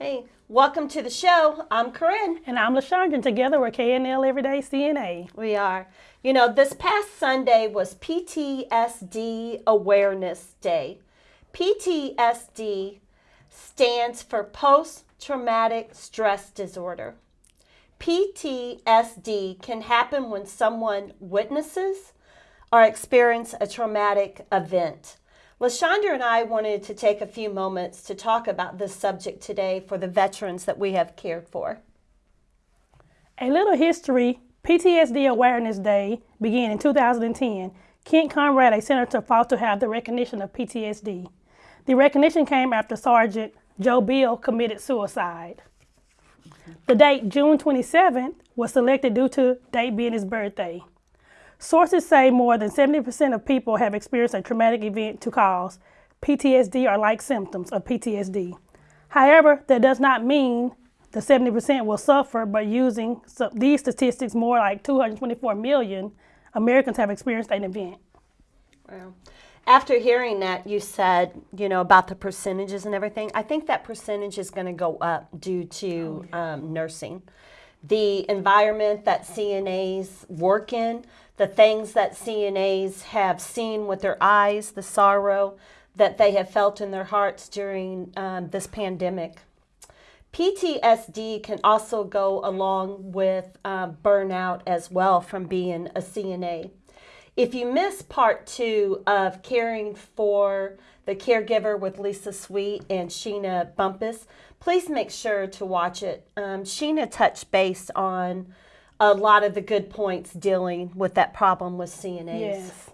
Hey, welcome to the show. I'm Corinne. And I'm LaShondra. Together we're KNL Everyday CNA. We are. You know, this past Sunday was PTSD Awareness Day. PTSD stands for Post Traumatic Stress Disorder. PTSD can happen when someone witnesses or experience a traumatic event. LaShondra and I wanted to take a few moments to talk about this subject today for the veterans that we have cared for. A little history PTSD Awareness Day began in 2010. Kent Conrad, a senator, fought to have the recognition of PTSD. The recognition came after Sergeant Joe Biel committed suicide. The date, June 27th, was selected due to date being his birthday. Sources say more than 70% of people have experienced a traumatic event to cause PTSD or like symptoms of PTSD. However, that does not mean the 70% will suffer, but using these statistics, more like 224 million Americans have experienced an event. Wow. After hearing that, you said, you know, about the percentages and everything. I think that percentage is going to go up due to oh, yeah. um, nursing. The environment that CNAs work in, the things that CNAs have seen with their eyes, the sorrow that they have felt in their hearts during um, this pandemic. PTSD can also go along with uh, burnout as well from being a CNA. If you miss part two of caring for the caregiver with Lisa Sweet and Sheena Bumpus, please make sure to watch it. Um, Sheena touched base on a lot of the good points dealing with that problem with CNAs. Yes.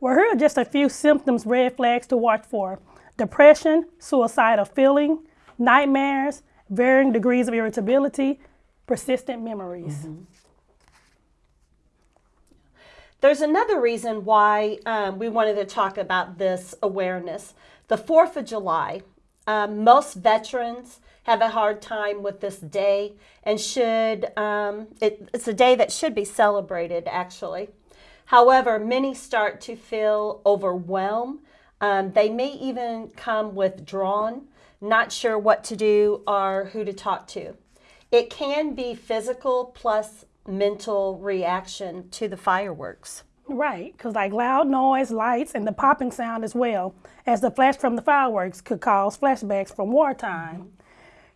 Well, here are just a few symptoms, red flags to watch for. Depression, suicidal feeling, nightmares, varying degrees of irritability, persistent memories. Mm -hmm. There's another reason why um, we wanted to talk about this awareness. The 4th of July, um, most veterans have a hard time with this day and should, um, it, it's a day that should be celebrated actually. However, many start to feel overwhelmed. Um, they may even come withdrawn, not sure what to do or who to talk to. It can be physical plus mental reaction to the fireworks. Right, because like loud noise, lights, and the popping sound as well as the flash from the fireworks could cause flashbacks from wartime. -hmm.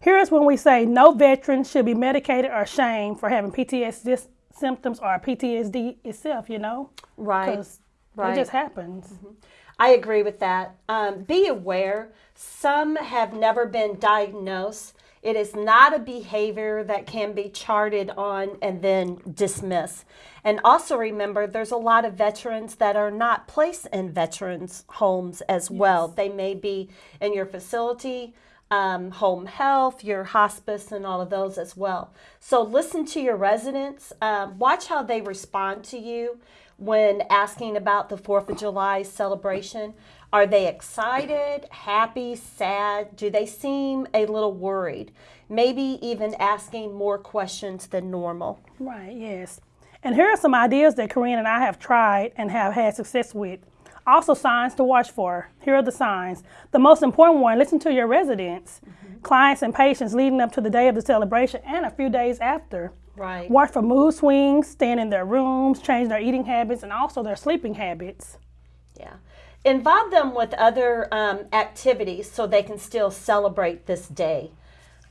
Here's when we say no veteran should be medicated or shamed for having PTSD symptoms or PTSD itself, you know? Right. Because right. it just happens. Mm -hmm. I agree with that. Um, be aware, some have never been diagnosed. It is not a behavior that can be charted on and then dismissed. And also remember, there's a lot of veterans that are not placed in veterans' homes as yes. well. They may be in your facility, um, home health, your hospice, and all of those as well. So listen to your residents. Um, watch how they respond to you when asking about the 4th of July celebration. Are they excited, happy, sad? Do they seem a little worried? Maybe even asking more questions than normal. Right, yes. And here are some ideas that Corinne and I have tried and have had success with. Also signs to watch for. Here are the signs. The most important one, listen to your residents, mm -hmm. clients and patients leading up to the day of the celebration and a few days after. Right. Watch for mood swings, staying in their rooms, change their eating habits, and also their sleeping habits. Yeah. Involve them with other um, activities so they can still celebrate this day.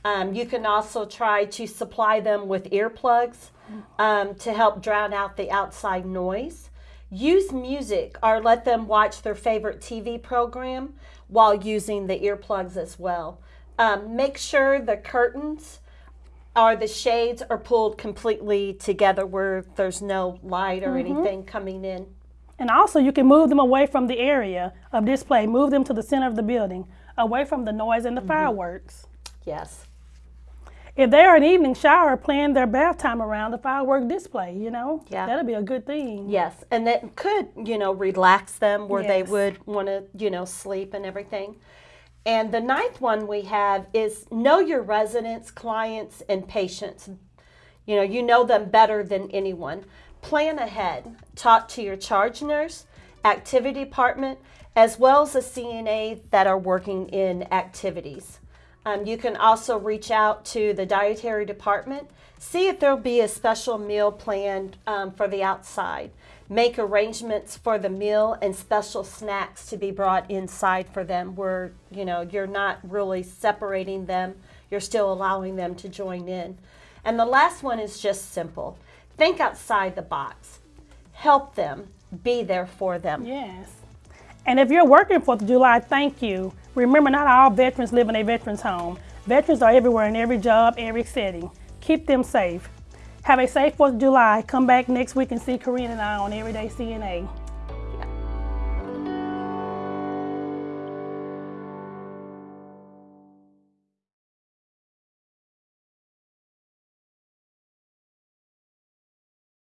Um, you can also try to supply them with earplugs um, to help drown out the outside noise. Use music or let them watch their favorite TV program while using the earplugs as well. Um, make sure the curtains or the shades are pulled completely together where there's no light or mm -hmm. anything coming in. And also you can move them away from the area of display. Move them to the center of the building, away from the noise and the mm -hmm. fireworks. Yes if they're an evening shower, plan their bath time around the firework display, you know? Yeah. That'll be a good thing. Yes, and that could, you know, relax them where yes. they would want to, you know, sleep and everything. And the ninth one we have is know your residents, clients, and patients. You know, you know them better than anyone. Plan ahead. Talk to your charge nurse, activity department, as well as the CNA that are working in activities. Um, you can also reach out to the dietary department, see if there'll be a special meal planned um, for the outside. Make arrangements for the meal and special snacks to be brought inside for them where, you know, you're not really separating them, you're still allowing them to join in. And the last one is just simple. Think outside the box. Help them, be there for them. Yes. And if you're working 4th of July, thank you. Remember, not all veterans live in a veterans home. Veterans are everywhere in every job, every setting. Keep them safe. Have a safe 4th of July. Come back next week and see Corinne and I on Everyday CNA.